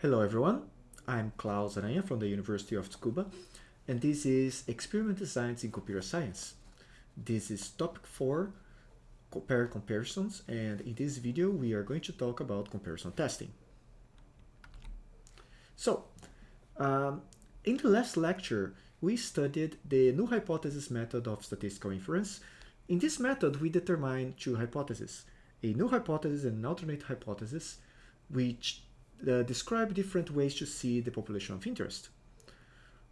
Hello everyone, I'm Claus Aranha from the University of Tsukuba and this is Experiment Designs in Computer Science. This is topic 4, Compare Comparisons and in this video we are going to talk about comparison testing. So, um, in the last lecture we studied the null hypothesis method of statistical inference. In this method we determine two hypotheses, a null hypothesis and an alternate hypothesis which uh, describe different ways to see the population of interest.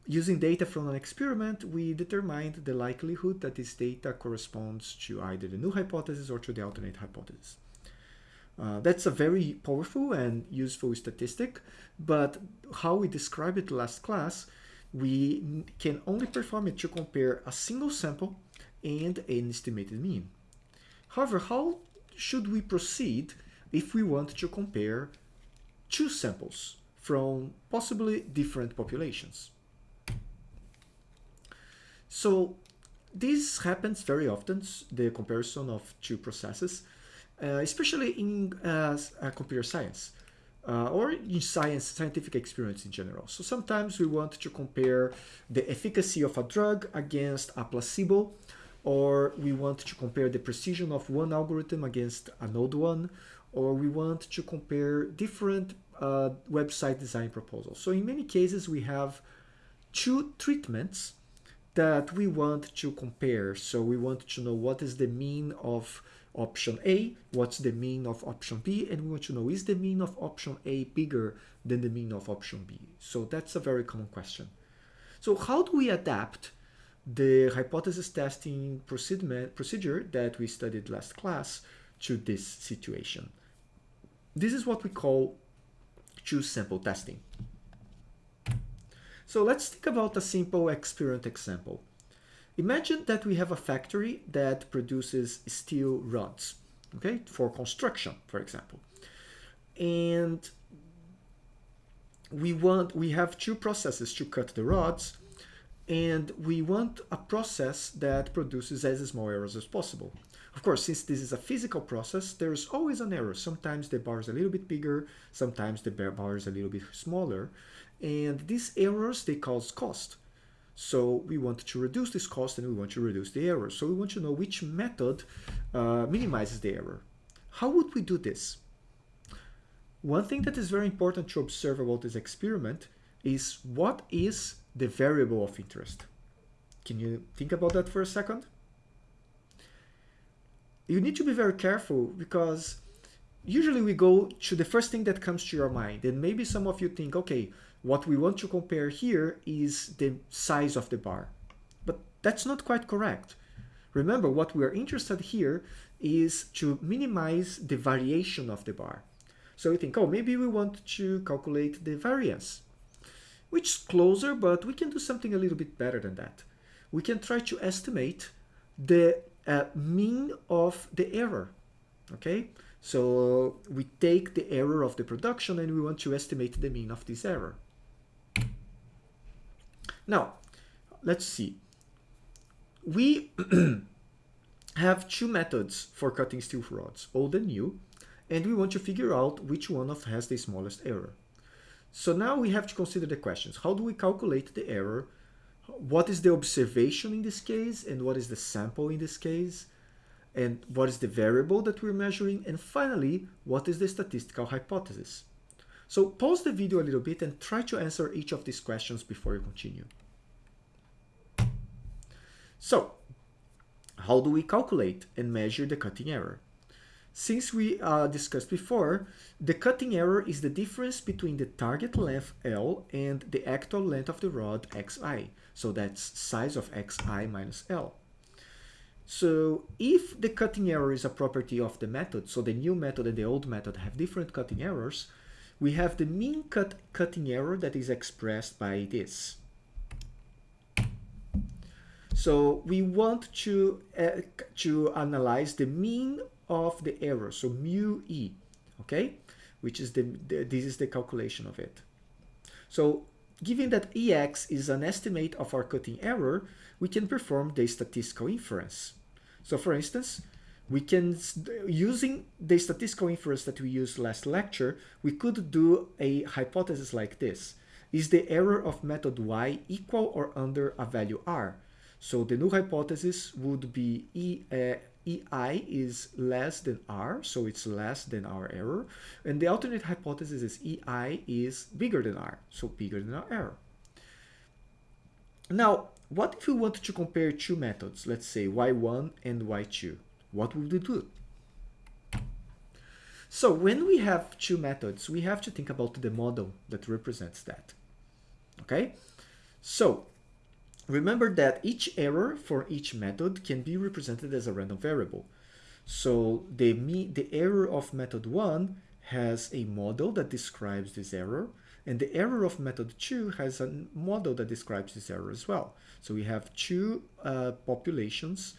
Using data from an experiment, we determined the likelihood that this data corresponds to either the null hypothesis or to the alternate hypothesis. Uh, that's a very powerful and useful statistic, but how we described it last class, we can only perform it to compare a single sample and an estimated mean. However, how should we proceed if we want to compare two samples from possibly different populations. So this happens very often, the comparison of two processes, uh, especially in uh, computer science uh, or in science, scientific experience in general. So sometimes we want to compare the efficacy of a drug against a placebo, or we want to compare the precision of one algorithm against another one, or we want to compare different uh, website design proposals. So in many cases, we have two treatments that we want to compare. So we want to know what is the mean of option A, what's the mean of option B, and we want to know is the mean of option A bigger than the mean of option B? So that's a very common question. So how do we adapt the hypothesis testing procedure that we studied last class to this situation? This is what we call two sample testing. So let's think about a simple experiment example. Imagine that we have a factory that produces steel rods, okay, for construction, for example. And we want, we have two processes to cut the rods, and we want a process that produces as small errors as possible. Of course, since this is a physical process, there's always an error. Sometimes the bar is a little bit bigger, sometimes the bar is a little bit smaller. And these errors, they cause cost. So we want to reduce this cost and we want to reduce the error. So we want to know which method uh, minimizes the error. How would we do this? One thing that is very important to observe about this experiment is what is the variable of interest. Can you think about that for a second? You need to be very careful because usually we go to the first thing that comes to your mind. And maybe some of you think okay what we want to compare here is the size of the bar. But that's not quite correct. Remember what we are interested here is to minimize the variation of the bar. So we think oh maybe we want to calculate the variance which is closer but we can do something a little bit better than that. We can try to estimate the Uh, mean of the error. Okay, so we take the error of the production and we want to estimate the mean of this error. Now, let's see. We have two methods for cutting steel rods, old and new, and we want to figure out which one of has the smallest error. So now we have to consider the questions. How do we calculate the error what is the observation in this case and what is the sample in this case and what is the variable that we're measuring and finally what is the statistical hypothesis. So pause the video a little bit and try to answer each of these questions before you continue. So how do we calculate and measure the cutting error since we uh, discussed before, the cutting error is the difference between the target length L and the actual length of the rod xi. So that's size of xi minus L. So if the cutting error is a property of the method, so the new method and the old method have different cutting errors, we have the mean cut cutting error that is expressed by this. So we want to, uh, to analyze the mean of the error, so mu e, okay, which is the, the this is the calculation of it. So given that ex is an estimate of our cutting error, we can perform the statistical inference. So for instance, we can, using the statistical inference that we used last lecture, we could do a hypothesis like this. Is the error of method y equal or under a value r? So the null hypothesis would be e, uh, EI is less than R, so it's less than our error. And the alternate hypothesis is EI is bigger than R, so bigger than our error. Now, what if we want to compare two methods, let's say y1 and y2? What would we do? So when we have two methods, we have to think about the model that represents that. Okay? So remember that each error for each method can be represented as a random variable. So the, the error of method 1 has a model that describes this error, and the error of method 2 has a model that describes this error as well. So we have two uh, populations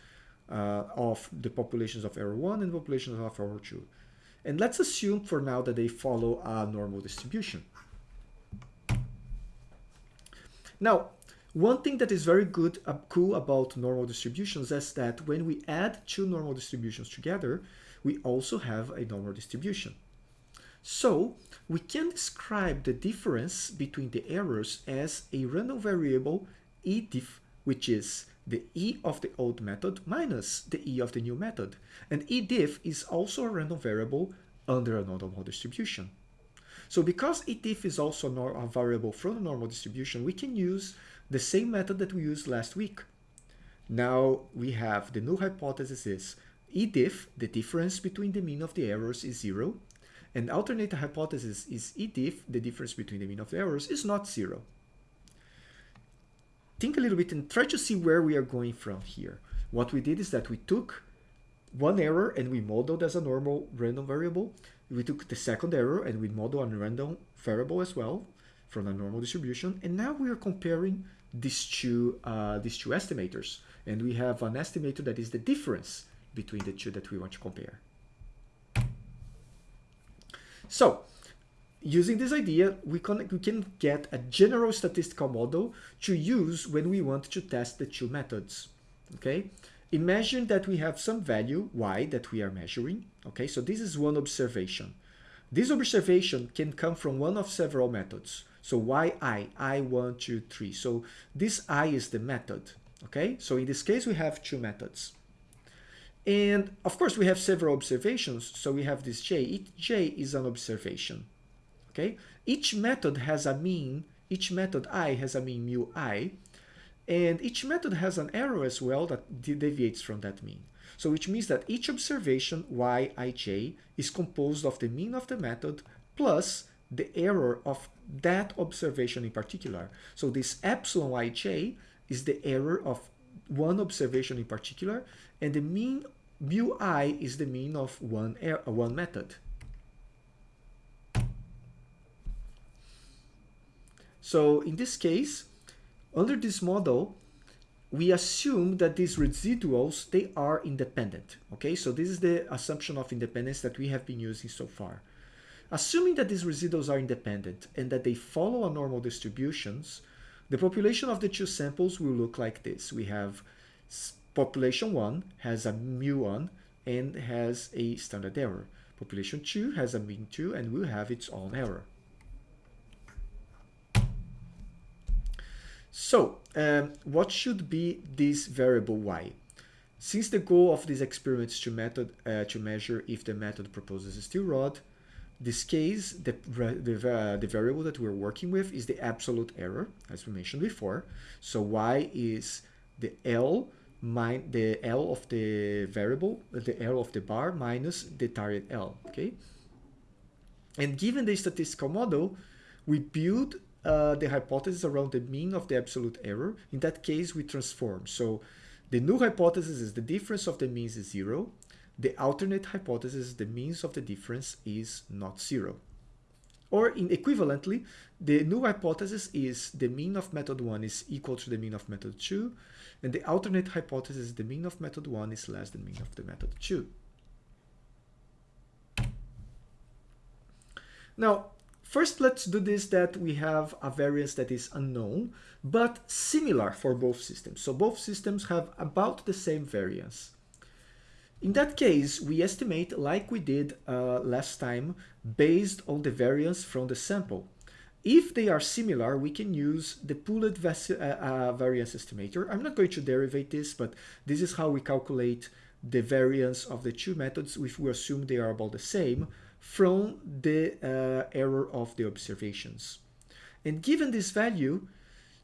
uh, of the populations of error 1 and populations of error 2. And let's assume for now that they follow a normal distribution. Now, one thing that is very good, uh, cool about normal distributions is that when we add two normal distributions together, we also have a normal distribution. So we can describe the difference between the errors as a random variable ediff, which is the e of the old method minus the e of the new method. And ediff is also a random variable under a normal distribution. So because ediff is also a variable from the normal distribution, we can use the same method that we used last week. Now we have the null hypothesis is ediff, the difference between the mean of the errors is zero, and alternate hypothesis is ediff, the difference between the mean of the errors is not zero think a little bit and try to see where we are going from here. What we did is that we took one error and we modeled as a normal random variable. We took the second error and we modeled a random variable as well from a normal distribution. And now we are comparing these two, uh, these two estimators. And we have an estimator that is the difference between the two that we want to compare. So using this idea, we can, we can get a general statistical model to use when we want to test the two methods, okay? Imagine that we have some value, y, that we are measuring, okay? So this is one observation. This observation can come from one of several methods. So yi, i, 1, 2, 3. So this i is the method, okay? So in this case, we have two methods. And of course, we have several observations. So we have this j. Each j is an observation, Okay, each method has a mean, each method i has a mean mu i, and each method has an error as well that deviates from that mean. So which means that each observation yij is composed of the mean of the method plus the error of that observation in particular. So this epsilon yj is the error of one observation in particular, and the mean mu i is the mean of one, er one method. So in this case, under this model, we assume that these residuals, they are independent. Okay, so this is the assumption of independence that we have been using so far. Assuming that these residuals are independent and that they follow a normal distributions, the population of the two samples will look like this. We have population 1 has a mu1 and has a standard error. Population 2 has a mean 2 and will have its own error. So um, what should be this variable y? Since the goal of this experiment is to, method, uh, to measure if the method proposes a steel rod, this case, the, the, uh, the variable that we're working with is the absolute error, as we mentioned before. So y is the L min the L of the variable, the L of the bar minus the target L, okay? And given the statistical model, we build uh, the hypothesis around the mean of the absolute error. In that case, we transform. So the null hypothesis is the difference of the means is zero. The alternate hypothesis, the means of the difference is not zero. Or in equivalently, the null hypothesis is the mean of method 1 is equal to the mean of method 2, and the alternate hypothesis the mean of method 1 is less than mean of the method 2. Now, First, let's do this that we have a variance that is unknown, but similar for both systems. So both systems have about the same variance. In that case, we estimate like we did uh, last time based on the variance from the sample. If they are similar, we can use the pooled uh, uh, variance estimator. I'm not going to derivate this, but this is how we calculate the variance of the two methods if we assume they are about the same from the uh, error of the observations. And given this value,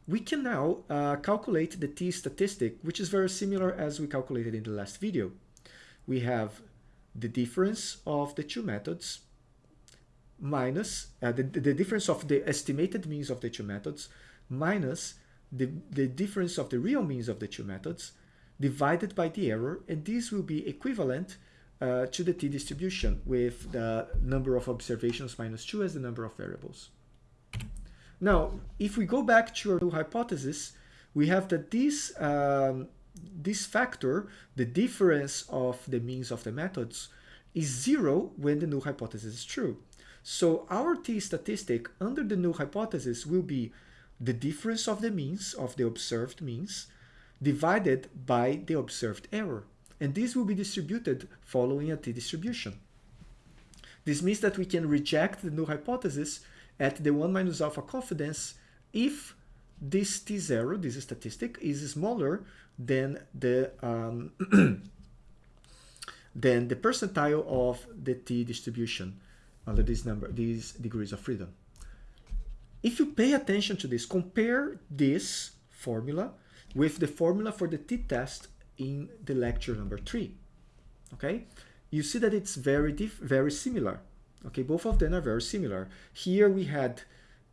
we can now uh, calculate the t statistic, which is very similar as we calculated in the last video. We have the difference of the two methods minus uh, the, the difference of the estimated means of the two methods minus the, the difference of the real means of the two methods divided by the error and this will be equivalent uh, to the t-distribution with the number of observations minus 2 as the number of variables. Now, if we go back to our null hypothesis, we have that this, um, this factor, the difference of the means of the methods, is zero when the null hypothesis is true. So our t statistic under the null hypothesis will be the difference of the means of the observed means divided by the observed error. And this will be distributed following a t-distribution. This means that we can reject the null hypothesis at the 1 minus alpha confidence if this t0, this statistic, is smaller than the um, than the percentile of the t-distribution under this number, these degrees of freedom. If you pay attention to this, compare this formula with the formula for the t-test in the lecture number three. Okay, you see that it's very very similar. Okay, both of them are very similar. Here we had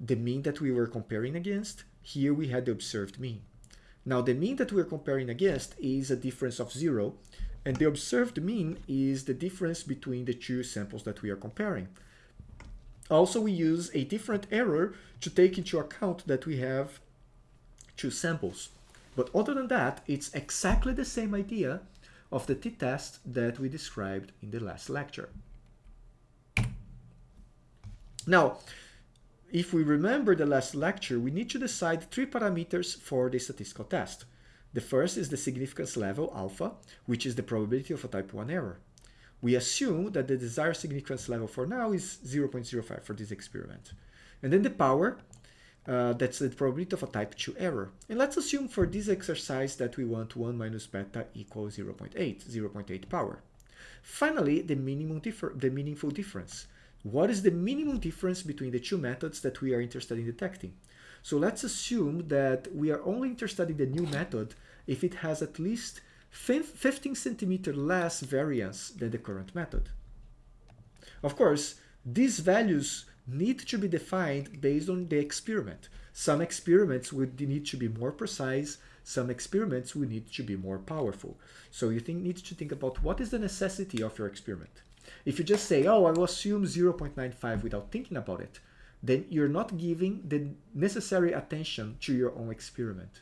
the mean that we were comparing against. Here we had the observed mean. Now the mean that we're comparing against is a difference of zero and the observed mean is the difference between the two samples that we are comparing. Also, we use a different error to take into account that we have two samples. But other than that, it's exactly the same idea of the t-test that we described in the last lecture. Now, if we remember the last lecture, we need to decide three parameters for the statistical test. The first is the significance level, alpha, which is the probability of a type 1 error. We assume that the desired significance level for now is 0.05 for this experiment. And then the power, uh, that's the probability of a type 2 error. And let's assume for this exercise that we want 1 minus beta equals 0.8, 0.8 power. Finally, the minimum the meaningful difference. What is the minimum difference between the two methods that we are interested in detecting? So let's assume that we are only interested in the new method if it has at least 15 centimeter less variance than the current method. Of course, these values need to be defined based on the experiment. Some experiments would need to be more precise, some experiments would need to be more powerful. So you think, need to think about what is the necessity of your experiment. If you just say, oh, I will assume 0.95 without thinking about it, then you're not giving the necessary attention to your own experiment.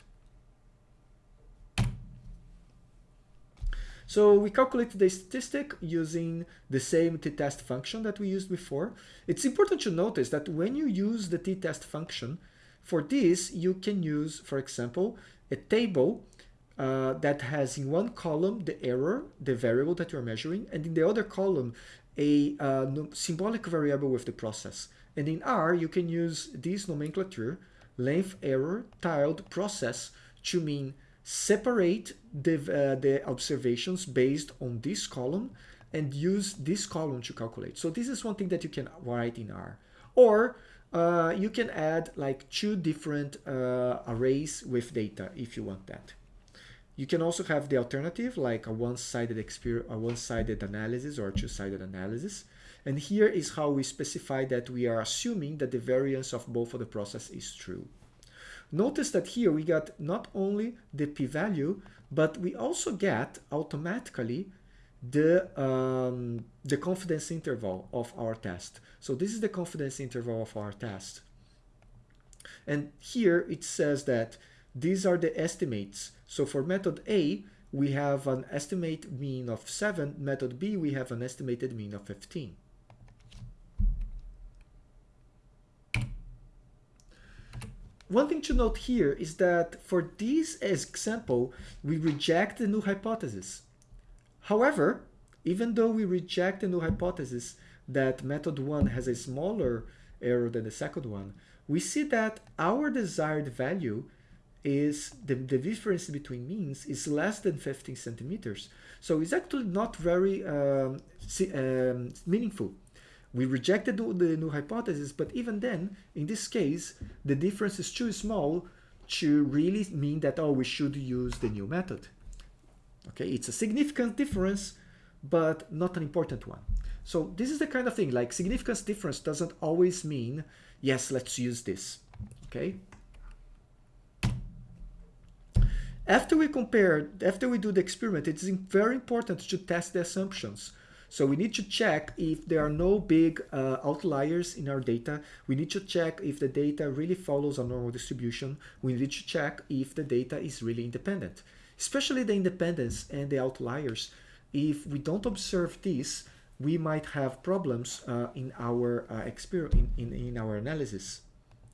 So we calculate the statistic using the same t-test function that we used before. It's important to notice that when you use the t-test function, for this you can use, for example, a table uh, that has in one column the error, the variable that you're measuring, and in the other column a uh, symbolic variable with the process. And in R, you can use this nomenclature, length error tilde process, to mean separate the, uh, the observations based on this column and use this column to calculate. So this is one thing that you can write in R. Or uh, you can add like two different uh, arrays with data if you want that. You can also have the alternative like a one-sided a one-sided analysis or two-sided analysis. And here is how we specify that we are assuming that the variance of both of the process is true. Notice that here we got not only the p-value, but we also get automatically the, um, the confidence interval of our test. So this is the confidence interval of our test. And here it says that these are the estimates. So for method A, we have an estimate mean of 7. Method B, we have an estimated mean of 15. One thing to note here is that for this example, we reject the null hypothesis. However, even though we reject the null hypothesis that method 1 has a smaller error than the second one, we see that our desired value is the, the difference between means is less than 15 centimeters. So it's actually not very um, um, meaningful. We rejected the, the null hypothesis, but even then, in this case, the difference is too small to really mean that, oh, we should use the new method. Okay, it's a significant difference, but not an important one. So this is the kind of thing, like significance difference doesn't always mean, yes, let's use this, okay? After we compare, after we do the experiment, it's very important to test the assumptions. So we need to check if there are no big uh, outliers in our data. We need to check if the data really follows a normal distribution. We need to check if the data is really independent, especially the independence and the outliers. If we don't observe this, we might have problems uh, in our uh, in, in, in our analysis.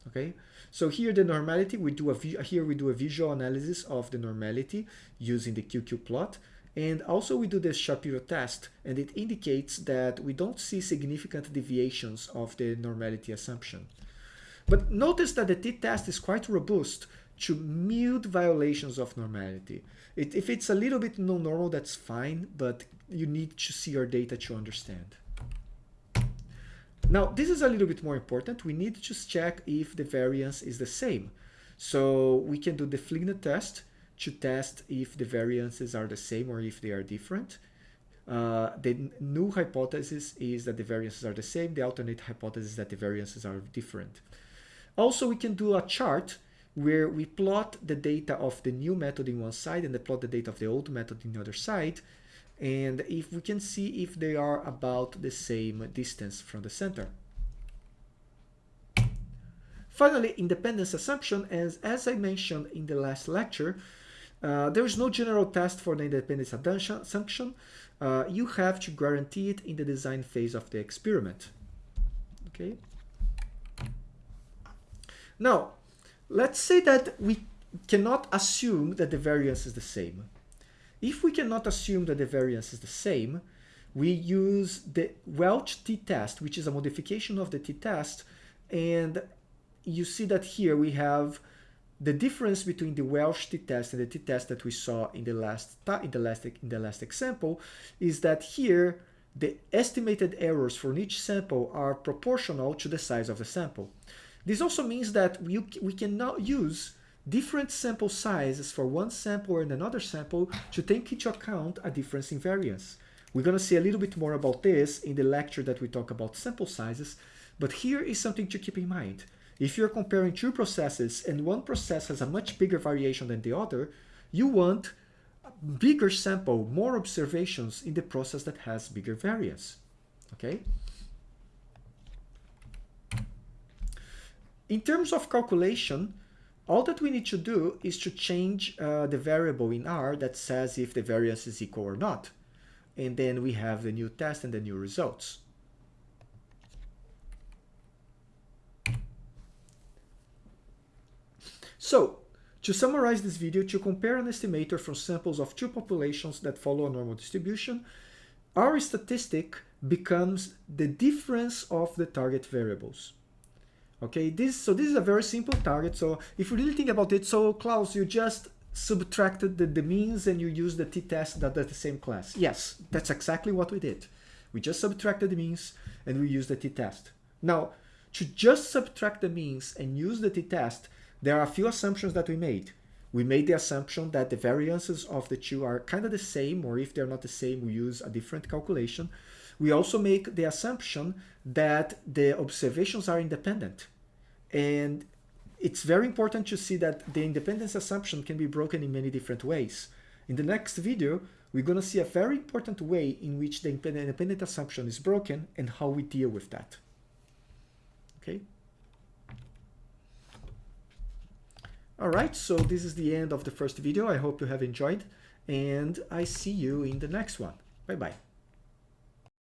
Okay, so here the normality we do a here we do a visual analysis of the normality using the QQ plot. And also we do the Shapiro test and it indicates that we don't see significant deviations of the normality assumption. But notice that the t-test is quite robust to mild violations of normality. It, if it's a little bit non-normal, that's fine, but you need to see your data to understand. Now, this is a little bit more important. We need to check if the variance is the same. So we can do the Fligner test to test if the variances are the same or if they are different. Uh, the null hypothesis is that the variances are the same. The alternate hypothesis is that the variances are different. Also, we can do a chart where we plot the data of the new method in one side and plot the data of the old method in the other side. And if we can see if they are about the same distance from the center. Finally, independence assumption, as, as I mentioned in the last lecture, uh, there is no general test for the independence assumption. Uh, you have to guarantee it in the design phase of the experiment. Okay. Now, let's say that we cannot assume that the variance is the same. If we cannot assume that the variance is the same, we use the Welch t-test, which is a modification of the t-test. And you see that here we have the difference between the Welch t-test and the t-test that we saw in the last in the last in the last example is that here the estimated errors for each sample are proportional to the size of the sample. This also means that we, we cannot use different sample sizes for one sample and another sample to take into account a difference in variance. We're going to see a little bit more about this in the lecture that we talk about sample sizes, but here is something to keep in mind. If you're comparing two processes and one process has a much bigger variation than the other, you want a bigger sample, more observations in the process that has bigger variance. Okay? In terms of calculation, all that we need to do is to change uh, the variable in R that says if the variance is equal or not. And then we have the new test and the new results. So, to summarize this video, to compare an estimator from samples of two populations that follow a normal distribution, our statistic becomes the difference of the target variables. Okay, this so this is a very simple target. So if you really think about it, so Claus, you just subtracted the, the means and you use the t-test that that is the same class. Yes, that's exactly what we did. We just subtracted the means and we used the t-test. Now, to just subtract the means and use the t-test, there are a few assumptions that we made. We made the assumption that the variances of the two are kind of the same, or if they're not the same, we use a different calculation. We also make the assumption that the observations are independent. And it's very important to see that the independence assumption can be broken in many different ways. In the next video, we're going to see a very important way in which the independent assumption is broken and how we deal with that. Okay. All right, so this is the end of the first video. I hope you have enjoyed and I see you in the next one. Bye-bye.